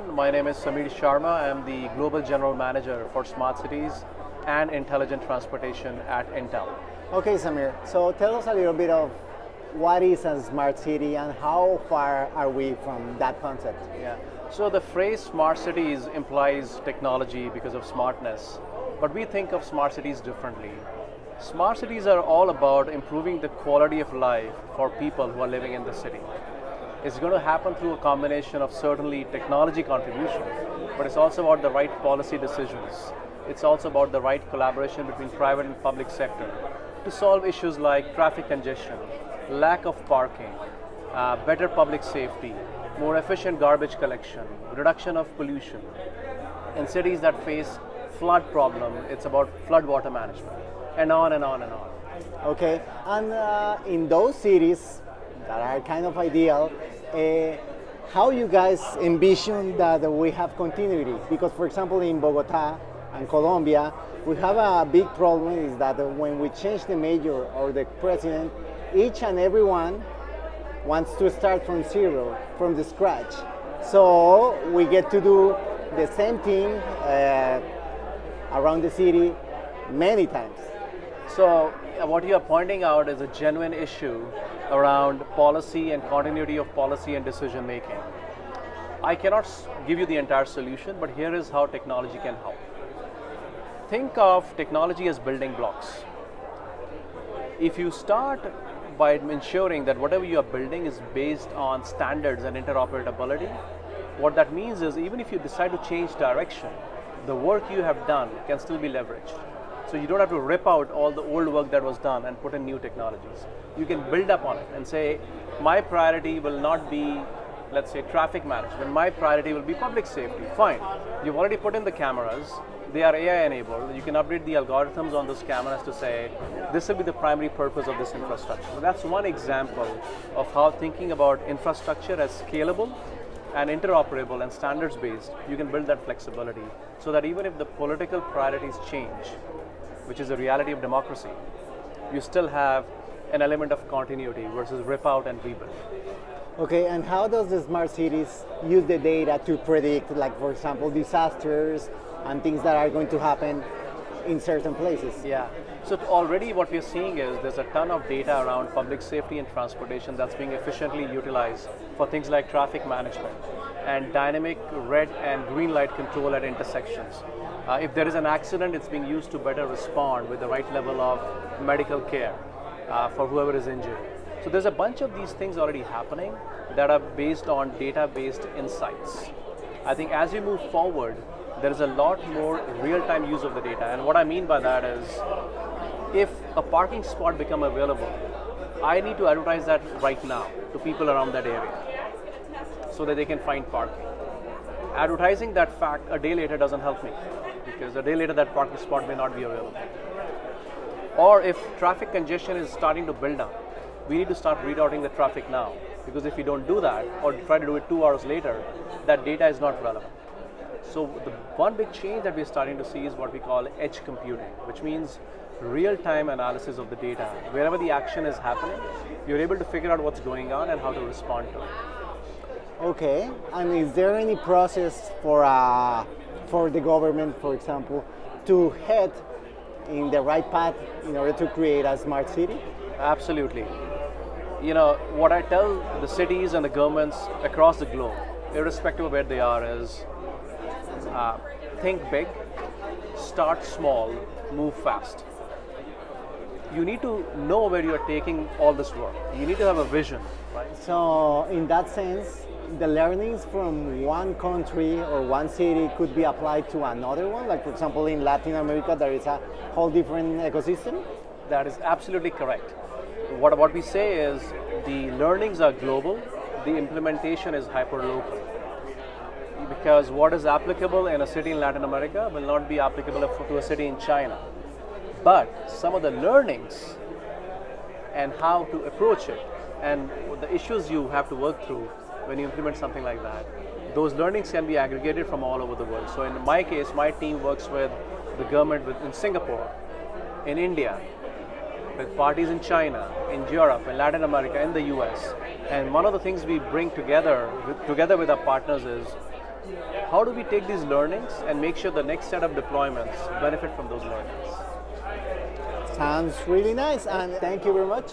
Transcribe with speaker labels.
Speaker 1: everyone. My name is Samir Sharma. I'm the Global General Manager for Smart Cities and Intelligent Transportation at Intel.
Speaker 2: Okay, Samir. So tell us a little bit of what is a smart city and how far are we from that concept?
Speaker 1: Yeah. So the phrase smart cities implies technology because of smartness, but we think of smart cities differently. Smart cities are all about improving the quality of life for people who are living in the city. It's going to happen through a combination of certainly technology contribution, but it's also about the right policy decisions. It's also about the right collaboration between private and public sector to solve issues like traffic congestion, lack of parking, uh, better public safety, more efficient garbage collection, reduction of pollution. In cities that face flood problem, it's about flood water management, and on and on and on.
Speaker 2: Okay, and uh, in those cities that are kind of ideal, uh, how you guys envision that we have continuity? Because for example, in Bogota and Colombia, we have a big problem is that when we change the mayor or the president, each and everyone wants to start from zero, from the scratch. So we get to do the same thing uh, around the city many times.
Speaker 1: So Uh, what you are pointing out is a genuine issue around policy and continuity of policy and decision making. I cannot give you the entire solution, but here is how technology can help. Think of technology as building blocks. If you start by ensuring that whatever you are building is based on standards and interoperability, what that means is even if you decide to change direction, the work you have done can still be leveraged. So you don't have to rip out all the old work that was done and put in new technologies. You can build up on it and say, my priority will not be, let's say, traffic management. My priority will be public safety. Fine. You've already put in the cameras. They are AI enabled. You can update the algorithms on those cameras to say, this will be the primary purpose of this infrastructure. So that's one example of how thinking about infrastructure as scalable and interoperable and standards based, you can build that flexibility so that even if the political priorities change, which is a reality of democracy, you still have an element of continuity versus rip out and rebuild.
Speaker 2: Okay, and how does the smart cities use the data to predict, like for example, disasters and things that are going to happen in certain places?
Speaker 1: Yeah. So already what we're seeing is there's a ton of data around public safety and transportation that's being efficiently utilized for things like traffic management and dynamic red and green light control at intersections. Uh, if there is an accident, it's being used to better respond with the right level of medical care uh, for whoever is injured. So there's a bunch of these things already happening that are based on data-based insights. I think as we move forward, there is a lot more real-time use of the data. And what I mean by that is, if a parking spot become available, I need to advertise that right now to people around that area so that they can find parking. Advertising that fact a day later doesn't help me because a day later that parking spot may not be available. Or if traffic congestion is starting to build up, we need to start rerouting the traffic now because if we don't do that or try to do it two hours later, that data is not relevant. So the one big change that we're starting to see is what we call edge computing, which means real-time analysis of the data. Wherever the action is happening, you're able to figure out what's going on and how to respond to it.
Speaker 2: Okay, and is there any process for uh, for the government, for example, to head in the right path in order to create a smart city?
Speaker 1: Absolutely. You know, what I tell the cities and the governments across the globe, irrespective of where they are, is uh, think big, start small, move fast. You need to know where you're taking all this work. You need to have a vision, right?
Speaker 2: So, in that sense, the learnings from one country or one city could be applied to another one? Like, for example, in Latin America, there is a whole different ecosystem?
Speaker 1: That is absolutely correct. What, what we say is the learnings are global, the implementation is hyper local. Because what is applicable in a city in Latin America will not be applicable to a city in China. But some of the learnings and how to approach it and the issues you have to work through when you implement something like that. Those learnings can be aggregated from all over the world. So in my case, my team works with the government in Singapore, in India, with parties in China, in Europe, in Latin America, in the US. And one of the things we bring together, together with our partners is how do we take these learnings and make sure the next set of deployments benefit from those learnings?
Speaker 2: Sounds really nice, and thank you very much.